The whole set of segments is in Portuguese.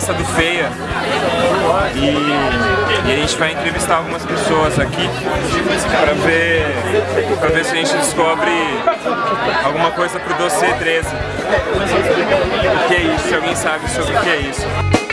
festa do Feia e, e, a gente vai entrevistar algumas pessoas aqui para ver, pra ver se a gente descobre alguma coisa pro Doce 13. O que é isso? Se alguém sabe sobre o que é isso.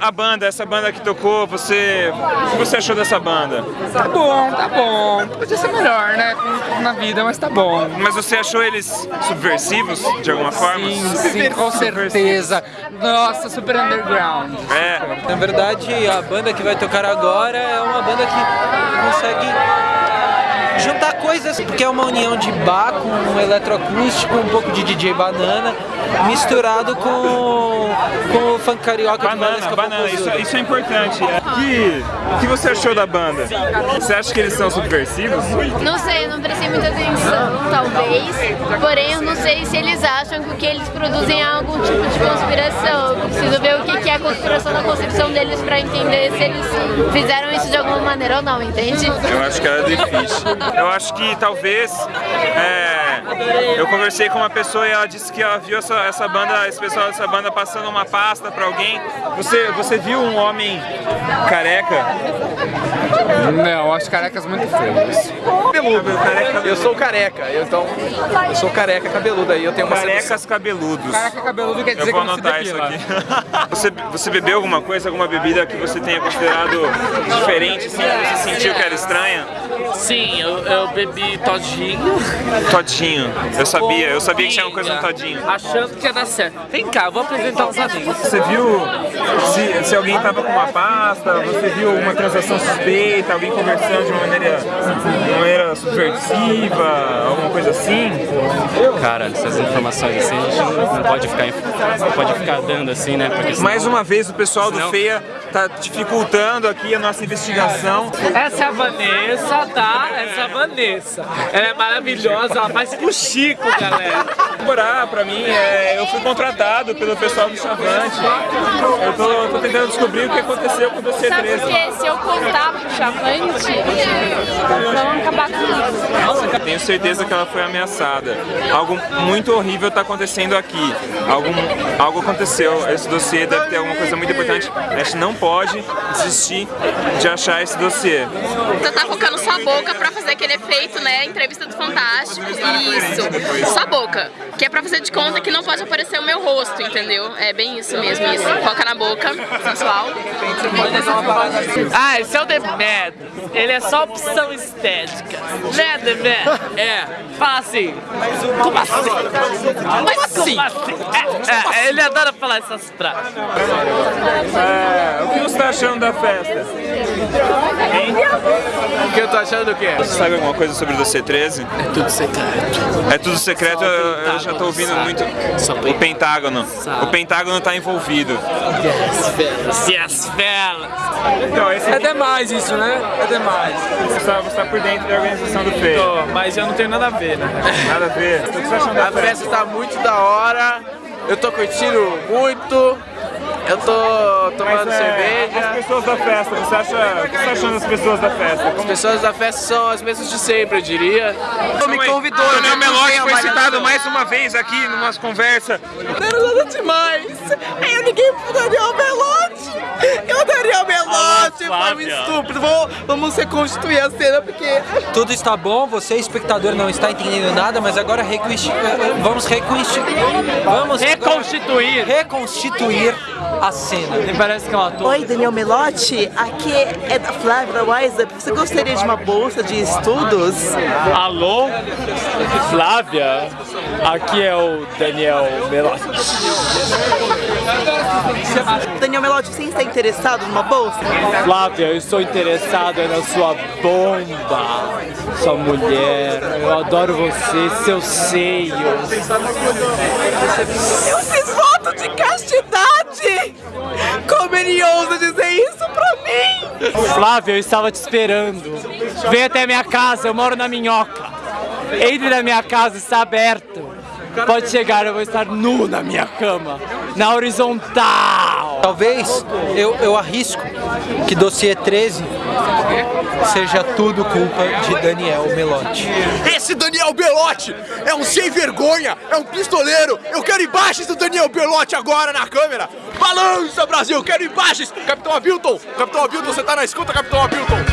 A, a, banda, essa banda que tocou, você, o que você achou dessa banda? Tá bom, tá bom. Podia ser melhor, né? Na vida, mas tá bom. Mas você achou eles subversivos, de alguma forma? Sim, sim, com certeza. Nossa, super underground. É. Na verdade, a banda que vai tocar agora é uma banda que consegue juntar coisas, porque é uma união de bar com um eletroacústico, um pouco de DJ Banana, misturado com, com o funk carioca banana, de banana, isso, isso, é importante. Que, o que você achou da banda? Você acha que eles são subversivos? Não sei, eu não prestei muita atenção, talvez. Porém, eu não sei se eles acham que o que eles produzem é algum tipo de conspiração. Eu preciso ver o que é a conspiração deles pra entender se eles fizeram isso de alguma maneira ou não, entende? Eu acho que era difícil. Eu acho que talvez... É, eu conversei com uma pessoa e ela disse que ela viu essa, essa banda, esse pessoal dessa banda passando uma pasta pra alguém. Você, você viu um homem careca? Não, acho carecas muito feios. Cabeludo. Eu sou careca, eu, então eu sou careca cabeludo aí, eu tenho uma Carecas sedução. cabeludos. Careca cabeludo quer dizer eu vou anotar isso aqui. você, você bebeu alguma coisa, alguma bebida que você tenha considerado diferente, assim, que você sentiu que era estranha? Sim, eu, eu bebi todinho. Todinho, eu sabia, eu sabia que tinha uma coisa no todinho. Achando que ia dar certo. Vem cá, eu vou apresentar os amigos. Você viu se, se alguém tava com uma pasta, você viu uma transação suspeita, alguém conversando de uma maneira, de uma maneira subversiva, alguma coisa assim? Cara, essas informações assim a gente não pode ficar, não pode ficar dando assim, né? Porque. Mais uma vez o pessoal do FEA tá dificultando aqui a nossa investigação. Essa é a Vanessa, tá? Essa é a Vanessa. Ela é maravilhosa, ela faz com o Chico, galera. Morar pra mim, é, eu fui contratado pelo pessoal do Chavante. Eu tô, tô, tentando descobrir o que aconteceu com o dossiê 13. Sabe porque se eu contar pro Chavante, vão acabar com isso. Tenho certeza que ela foi ameaçada. Algo muito horrível tá acontecendo aqui. Algo, algo aconteceu. Esse dossiê deve ter alguma coisa muito importante. A gente não pode desistir de achar esse dossiê. Você tá focando sua boca pra fazer aquele efeito, né? Entrevista do Fantástico. Isso. Sua boca. Que é pra fazer de conta que não pode aparecer o meu rosto, entendeu? É bem isso mesmo, isso. Foca na boca, sensual. Ah, esse é o The Mad. Ele é só opção estética. Né, The Mad? É. Fala assim. Como assim? Como assim? É, é, ele adora falar essas frases. É, o que você tá achando da festa? Hein? O que eu tô achando do quê? Você sabe alguma coisa sobre o C13? É tudo secreto. É tudo secreto, eu, eu já tô ouvindo sabe. muito. O Pentágono. Sabe. O Pentágono tá envolvido. Yes, fellas. Yes, fellas. Então, esse. É demais isso, né? É demais. Você tá, você tá por dentro da organização do FEI. Tô, mas eu não tenho nada a ver, né? Nada a ver? O que você tá achando da A festa tá muito da hora. Eu tô curtindo muito. Eu tô tomando Mas, é, cerveja. As pessoas da festa, você acha. O que você tá achando das pessoas da festa? Como... As pessoas da festa são as mesmas de sempre, eu diria. Você me convidou, ah, né? O Melote foi citado mais uma vez aqui numas conversas. Não era nada demais. Eu ninguém daria o Melote. Eu daria o Melote. Foi um estúpido. Vamos, vamos reconstituir a cena porque. Tudo está bom, você, espectador, não está entendendo nada, mas agora. Vamos reconstituir. Vamos reconstituir. Reconstituir a cena. Me parece que é um ator. Oi, Daniel Melotti. Aqui é da Flávia da Wise. Você gostaria de uma bolsa de estudos? Alô? Flávia? Aqui é o Daniel Melotti. Daniel Melotti, você está interessado numa bolsa? Flávia, eu estou interessado na sua bomba, sua mulher. Eu adoro você, seus seios. Eu fiz voto de castidade! Como ele ousa dizer isso pra mim? Flávia, eu estava te esperando. Vem até minha casa, eu moro na minhoca. Entre na minha casa, está aberto. pode chegar, eu vou estar nu na minha cama, na horizontal. Talvez eu, eu arrisco que dossiê 13 seja tudo culpa de Daniel Melotti. Esse Daniel Belotti é um sem vergonha, é um pistoleiro. Eu quero imagens do Daniel Belotti agora na câmera. Balança, Brasil, quero imagens. Capitão Abilton, Capitão Abilton, você tá na escuta, Capitão Abilton.